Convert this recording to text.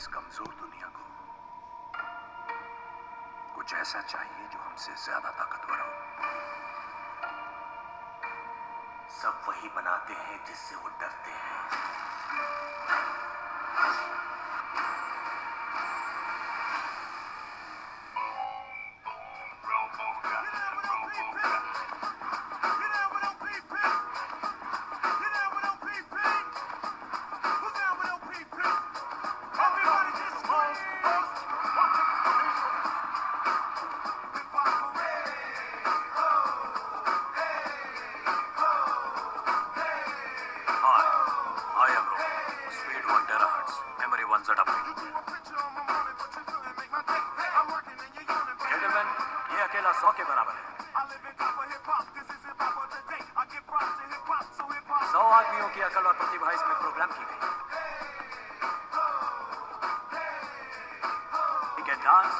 इस कमज़ोर दुनिया को। कुछ ऐसा चाहिए जो हमसे ज़्यादा ताकतवर हो। सब वही बनाते हैं जिससे वो डरते Memory 1 zettabyte. Gentlemen, ये अकेला सौ के बराबर है सौ आदमियों की अकल और प्रतिभा इसमें प्रोग्राम की गई। ठीक can dance,